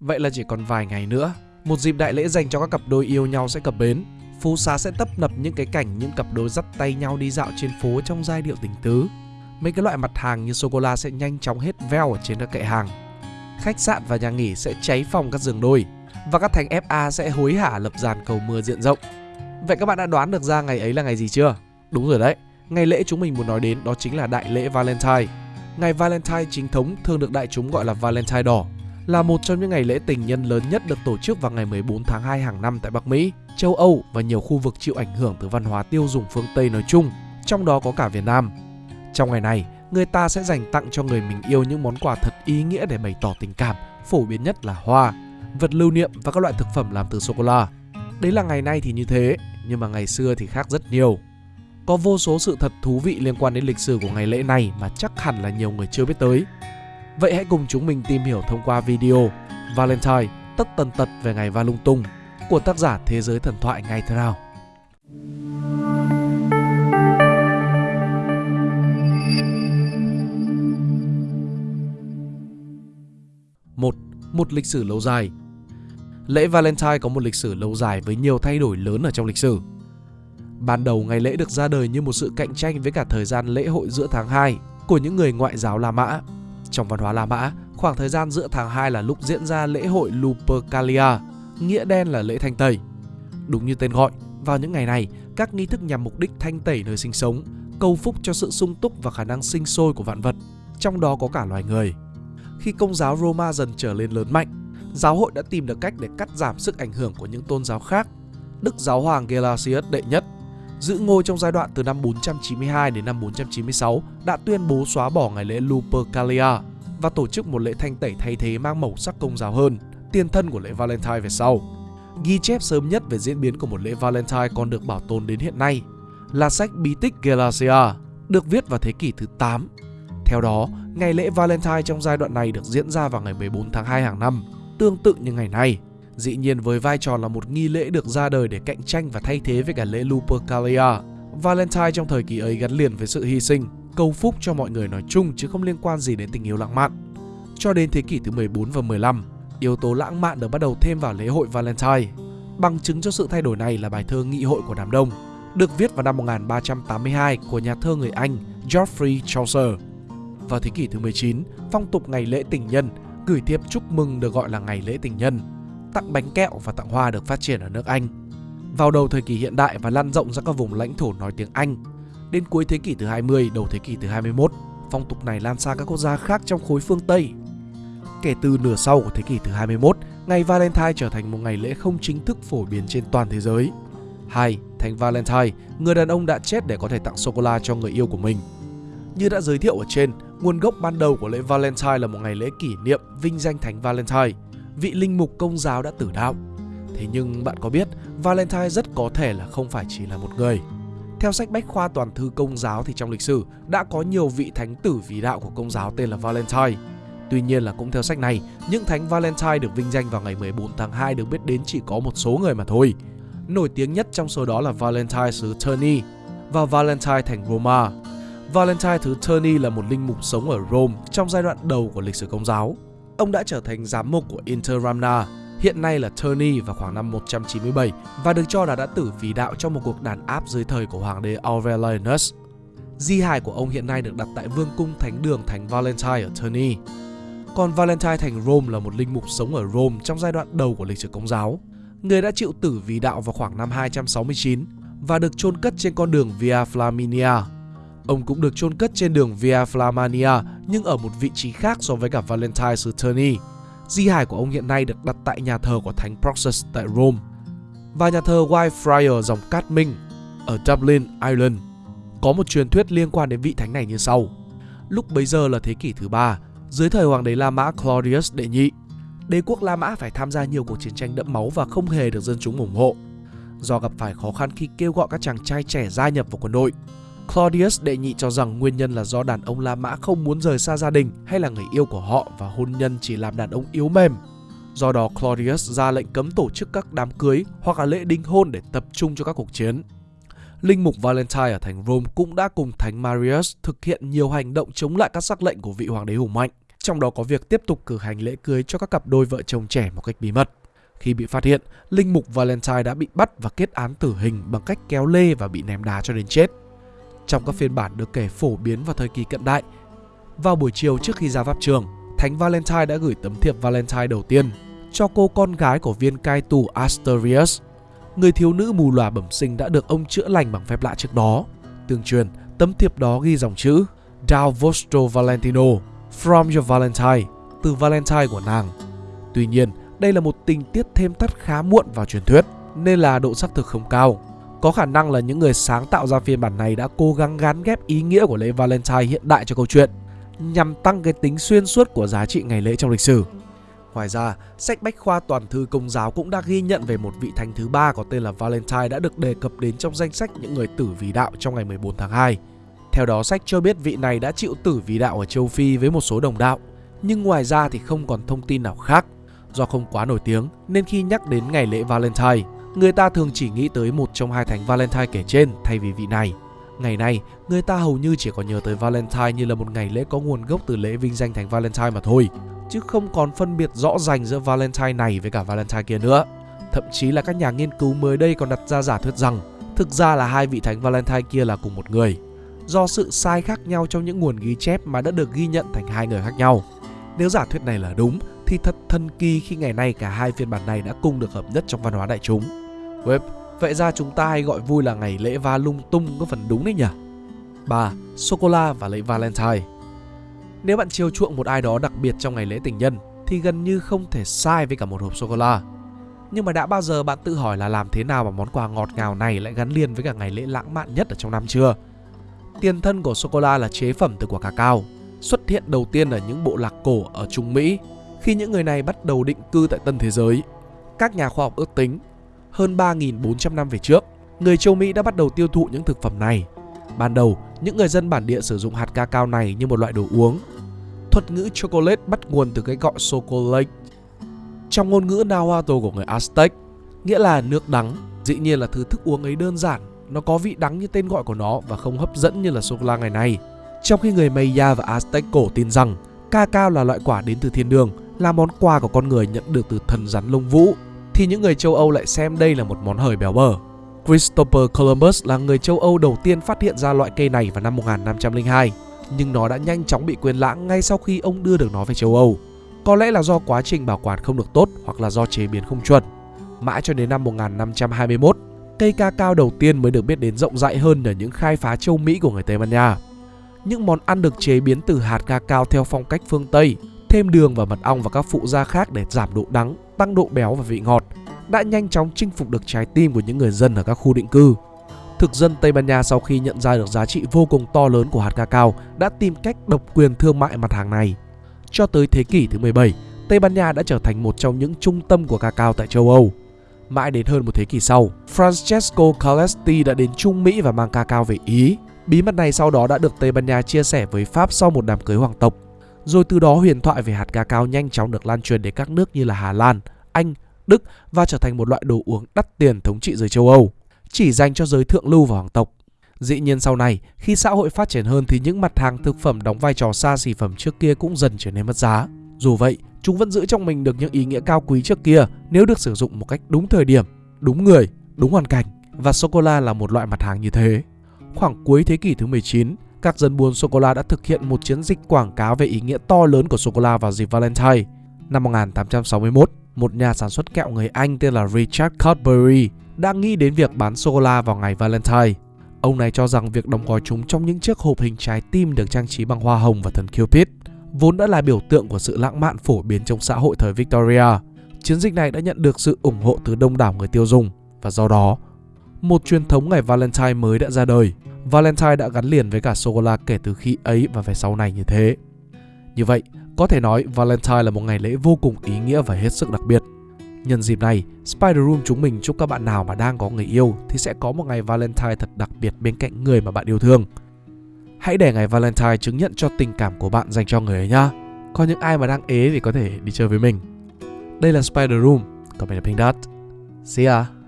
Vậy là chỉ còn vài ngày nữa, một dịp đại lễ dành cho các cặp đôi yêu nhau sẽ cập bến. Phố xá sẽ tấp nập những cái cảnh những cặp đôi dắt tay nhau đi dạo trên phố trong giai điệu tình tứ. Mấy cái loại mặt hàng như sô cô la sẽ nhanh chóng hết veo ở trên các kệ hàng. Khách sạn và nhà nghỉ sẽ cháy phòng các giường đôi và các thành FA sẽ hối hả lập dàn cầu mưa diện rộng. Vậy các bạn đã đoán được ra ngày ấy là ngày gì chưa? Đúng rồi đấy, ngày lễ chúng mình muốn nói đến đó chính là đại lễ Valentine. Ngày Valentine chính thống thường được đại chúng gọi là Valentine đỏ, là một trong những ngày lễ tình nhân lớn nhất được tổ chức vào ngày 14 tháng 2 hàng năm tại Bắc Mỹ, châu Âu và nhiều khu vực chịu ảnh hưởng từ văn hóa tiêu dùng phương Tây nói chung, trong đó có cả Việt Nam. Trong ngày này, người ta sẽ dành tặng cho người mình yêu những món quà thật ý nghĩa để bày tỏ tình cảm, phổ biến nhất là hoa, vật lưu niệm và các loại thực phẩm làm từ sô cô la. Đấy là ngày nay thì như thế, nhưng mà ngày xưa thì khác rất nhiều. Có vô số sự thật thú vị liên quan đến lịch sử của ngày lễ này mà chắc hẳn là nhiều người chưa biết tới. Vậy hãy cùng chúng mình tìm hiểu thông qua video Valentine tất tần tật về ngày Va lung tung của tác giả Thế giới thần thoại ngày thế nào. Một, một lịch sử lâu dài. Lễ Valentine có một lịch sử lâu dài với nhiều thay đổi lớn ở trong lịch sử. Ban đầu ngày lễ được ra đời như một sự cạnh tranh với cả thời gian lễ hội giữa tháng 2 của những người ngoại giáo La Mã. Trong văn hóa La Mã, khoảng thời gian giữa tháng 2 là lúc diễn ra lễ hội Lupercalia, nghĩa đen là lễ thanh tẩy. Đúng như tên gọi, vào những ngày này, các nghi thức nhằm mục đích thanh tẩy nơi sinh sống, cầu phúc cho sự sung túc và khả năng sinh sôi của vạn vật, trong đó có cả loài người. Khi công giáo Roma dần trở lên lớn mạnh, giáo hội đã tìm được cách để cắt giảm sức ảnh hưởng của những tôn giáo khác. Đức Giáo hoàng Gelasius đệ nhất giữ ngôi trong giai đoạn từ năm 492 đến năm 496 đã tuyên bố xóa bỏ ngày lễ Lupercalia và tổ chức một lễ thanh tẩy thay thế mang màu sắc công giáo hơn, tiền thân của lễ Valentine về sau. Ghi chép sớm nhất về diễn biến của một lễ Valentine còn được bảo tồn đến hiện nay là sách bí tích Galacia, được viết vào thế kỷ thứ 8. Theo đó, ngày lễ Valentine trong giai đoạn này được diễn ra vào ngày 14 tháng 2 hàng năm, tương tự như ngày nay. Dĩ nhiên với vai trò là một nghi lễ được ra đời để cạnh tranh và thay thế với cả lễ Lupercalia, Valentine trong thời kỳ ấy gắn liền với sự hy sinh, cầu phúc cho mọi người nói chung chứ không liên quan gì đến tình yêu lãng mạn. Cho đến thế kỷ thứ 14 và 15, yếu tố lãng mạn được bắt đầu thêm vào lễ hội Valentine. Bằng chứng cho sự thay đổi này là bài thơ Nghị hội của đám đông, được viết vào năm 1382 của nhà thơ người Anh Geoffrey Chaucer. Vào thế kỷ thứ 19, phong tục ngày lễ tình nhân, gửi thiệp chúc mừng được gọi là ngày lễ tình nhân, tặng bánh kẹo và tặng hoa được phát triển ở nước Anh. Vào đầu thời kỳ hiện đại và lan rộng ra các vùng lãnh thổ nói tiếng Anh, Đến cuối thế kỷ thứ 20, đầu thế kỷ thứ 21, phong tục này lan sang các quốc gia khác trong khối phương Tây. Kể từ nửa sau của thế kỷ thứ 21, ngày Valentine trở thành một ngày lễ không chính thức phổ biến trên toàn thế giới. 2. Thánh Valentine, người đàn ông đã chết để có thể tặng sô-cô-la cho người yêu của mình. Như đã giới thiệu ở trên, nguồn gốc ban đầu của lễ Valentine là một ngày lễ kỷ niệm vinh danh Thánh Valentine, vị linh mục công giáo đã tử đạo. Thế nhưng bạn có biết, Valentine rất có thể là không phải chỉ là một người. Theo sách Bách khoa toàn thư công giáo thì trong lịch sử đã có nhiều vị thánh tử vì đạo của công giáo tên là Valentine. Tuy nhiên là cũng theo sách này, những thánh Valentine được vinh danh vào ngày 14 tháng 2 được biết đến chỉ có một số người mà thôi. Nổi tiếng nhất trong số đó là Valentine xứ Terni và Valentine thành Roma. Valentine thứ Terni là một linh mục sống ở Rome trong giai đoạn đầu của lịch sử công giáo. Ông đã trở thành giám mục của Interamna, hiện nay là Terni, vào khoảng năm 197 và được cho là đã tử vì đạo trong một cuộc đàn áp dưới thời của hoàng đế Aurelianus. Di hài của ông hiện nay được đặt tại vương cung thánh đường thánh Valentine ở Terni. Còn Valentine thành Rome là một linh mục sống ở Rome trong giai đoạn đầu của lịch sử công giáo. Người đã chịu tử vì đạo vào khoảng năm 269 và được chôn cất trên con đường Via Flaminia. Ông cũng được chôn cất trên đường Via Flamania nhưng ở một vị trí khác so với cả Valentine xứ Di hài của ông hiện nay được đặt tại nhà thờ của Thánh Proxus tại Rome và nhà thờ Whitefriar dòng Cát Minh ở Dublin, Ireland. Có một truyền thuyết liên quan đến vị thánh này như sau. Lúc bấy giờ là thế kỷ thứ ba, dưới thời hoàng đế La Mã Claudius đệ nhị, đế quốc La Mã phải tham gia nhiều cuộc chiến tranh đẫm máu và không hề được dân chúng ủng hộ. Do gặp phải khó khăn khi kêu gọi các chàng trai trẻ gia nhập vào quân đội, Claudius đệ nhị cho rằng nguyên nhân là do đàn ông La Mã không muốn rời xa gia đình hay là người yêu của họ và hôn nhân chỉ làm đàn ông yếu mềm. Do đó Claudius ra lệnh cấm tổ chức các đám cưới hoặc là lễ đính hôn để tập trung cho các cuộc chiến. Linh mục Valentine ở thành Rome cũng đã cùng Thánh Marius thực hiện nhiều hành động chống lại các sắc lệnh của vị hoàng đế hùng mạnh. trong đó có việc tiếp tục cử hành lễ cưới cho các cặp đôi vợ chồng trẻ một cách bí mật. Khi bị phát hiện, linh mục Valentine đã bị bắt và kết án tử hình bằng cách kéo lê và bị ném đá cho đến chết. Trong các phiên bản được kể phổ biến vào thời kỳ cận đại, vào buổi chiều trước khi ra pháp trường, Thánh Valentine đã gửi tấm thiệp Valentine đầu tiên cho cô con gái của viên cai tù Asterius, người thiếu nữ mù lòa bẩm sinh đã được ông chữa lành bằng phép lạ trước đó. Tương truyền, tấm thiệp đó ghi dòng chữ Dao vostro Valentino, from your Valentine, từ Valentine của nàng. Tuy nhiên, đây là một tình tiết thêm tắt khá muộn vào truyền thuyết, nên là độ xác thực không cao. Có khả năng là những người sáng tạo ra phiên bản này đã cố gắng gắn ghép ý nghĩa của lễ Valentine hiện đại cho câu chuyện, nhằm tăng cái tính xuyên suốt của giá trị ngày lễ trong lịch sử. Ngoài ra, sách bách khoa toàn thư công giáo cũng đã ghi nhận về một vị thánh thứ ba có tên là Valentine đã được đề cập đến trong danh sách những người tử vì đạo trong ngày 14 tháng 2. Theo đó, sách cho biết vị này đã chịu tử vì đạo ở châu Phi với một số đồng đạo, nhưng ngoài ra thì không còn thông tin nào khác. Do không quá nổi tiếng nên khi nhắc đến ngày lễ Valentine, người ta thường chỉ nghĩ tới một trong hai thánh Valentine kể trên thay vì vị này. Ngày nay, người ta hầu như chỉ còn nhớ tới Valentine như là một ngày lễ có nguồn gốc từ lễ vinh danh thánh Valentine mà thôi, chứ không còn phân biệt rõ ràng giữa Valentine này với cả Valentine kia nữa. Thậm chí là các nhà nghiên cứu mới đây còn đặt ra giả thuyết rằng thực ra là hai vị thánh Valentine kia là cùng một người. Do sự sai khác nhau trong những nguồn ghi chép mà đã được ghi nhận thành hai người khác nhau. Nếu giả thuyết này là đúng thì thật thần kỳ khi ngày nay cả hai phiên bản này đã cùng được hợp nhất trong văn hóa đại chúng. Web, vậy ra chúng ta hay gọi vui là ngày lễ va lung tung có phần đúng đấy nhỉ? 3. Sô-cô-la và lễ Valentine Nếu bạn chiều chuộng một ai đó đặc biệt trong ngày lễ tình nhân thì gần như không thể sai với cả một hộp sô-cô-la. Nhưng mà đã bao giờ bạn tự hỏi là làm thế nào mà món quà ngọt ngào này lại gắn liền với cả ngày lễ lãng mạn nhất ở trong năm chưa? Tiền thân của sô-cô-la là chế phẩm từ quả cacao, xuất hiện đầu tiên ở những bộ lạc cổ ở Trung Mỹ khi những người này bắt đầu định cư tại tân thế giới. Các nhà khoa học ước tính, hơn 3.400 năm về trước, người châu Mỹ đã bắt đầu tiêu thụ những thực phẩm này. Ban đầu, những người dân bản địa sử dụng hạt ca cao này như một loại đồ uống. Thuật ngữ chocolate bắt nguồn từ cái gọi chocolate. Trong ngôn ngữ Nahuatl của người Aztec, nghĩa là nước đắng, dĩ nhiên là thứ thức uống ấy đơn giản, nó có vị đắng như tên gọi của nó và không hấp dẫn như là sô cô la ngày nay. Trong khi người Maya và Aztec cổ tin rằng ca cao là loại quả đến từ thiên đường, là món quà của con người nhận được từ thần rắn lông vũ, thì những người châu Âu lại xem đây là một món hời béo bở. Christopher Columbus là người châu Âu đầu tiên phát hiện ra loại cây này vào năm 1502, nhưng nó đã nhanh chóng bị quên lãng ngay sau khi ông đưa được nó về châu Âu. Có lẽ là do quá trình bảo quản không được tốt hoặc là do chế biến không chuẩn. Mãi cho đến năm 1521, cây ca cao đầu tiên mới được biết đến rộng rãi hơn ở những khai phá châu Mỹ của người Tây Ban Nha. Những món ăn được chế biến từ hạt ca cao theo phong cách phương Tây, thêm đường và mật ong và các phụ gia khác để giảm độ đắng, tăng độ béo và vị ngọt, đã nhanh chóng chinh phục được trái tim của những người dân ở các khu định cư. Thực dân Tây Ban Nha sau khi nhận ra được giá trị vô cùng to lớn của hạt cacao đã tìm cách độc quyền thương mại mặt hàng này. Cho tới thế kỷ thứ 17, Tây Ban Nha đã trở thành một trong những trung tâm của cacao tại châu Âu. Mãi đến hơn một thế kỷ sau, Francesco Calesti đã đến Trung Mỹ và mang cacao về Ý. Bí mật này sau đó đã được Tây Ban Nha chia sẻ với Pháp sau một đám cưới hoàng tộc. Rồi từ đó huyền thoại về hạt cacao nhanh chóng được lan truyền đến các nước như là Hà Lan, Anh, Đức và trở thành một loại đồ uống đắt tiền thống trị giới châu Âu, chỉ dành cho giới thượng lưu và hoàng tộc. Dĩ nhiên sau này, khi xã hội phát triển hơn thì những mặt hàng thực phẩm đóng vai trò xa xỉ phẩm trước kia cũng dần trở nên mất giá. Dù vậy, chúng vẫn giữ trong mình được những ý nghĩa cao quý trước kia nếu được sử dụng một cách đúng thời điểm, đúng người, đúng hoàn cảnh. Và sô-cô-la là một loại mặt hàng như thế. Khoảng cuối thế kỷ thứ 19, các dân buôn sô-cô-la đã thực hiện một chiến dịch quảng cáo về ý nghĩa to lớn của sô-cô-la vào dịp Valentine. Năm 1861, một nhà sản xuất kẹo người Anh tên là Richard Cadbury đã nghĩ đến việc bán sô-cô-la vào ngày Valentine. Ông này cho rằng việc đóng gói chúng trong những chiếc hộp hình trái tim được trang trí bằng hoa hồng và thần Cupid vốn đã là biểu tượng của sự lãng mạn phổ biến trong xã hội thời Victoria. Chiến dịch này đã nhận được sự ủng hộ từ đông đảo người tiêu dùng và do đó, một truyền thống ngày Valentine mới đã ra đời. Valentine đã gắn liền với cả sô-cô-la kể từ khi ấy và về sau này như thế. Như vậy, có thể nói Valentine là một ngày lễ vô cùng ý nghĩa và hết sức đặc biệt. Nhân dịp này, Spider Room chúng mình chúc các bạn nào mà đang có người yêu thì sẽ có một ngày Valentine thật đặc biệt bên cạnh người mà bạn yêu thương. Hãy để ngày Valentine chứng nhận cho tình cảm của bạn dành cho người ấy nhá. Còn những ai mà đang ế thì có thể đi chơi với mình. Đây là Spider Room, còn mình là Pink Dot. See ya!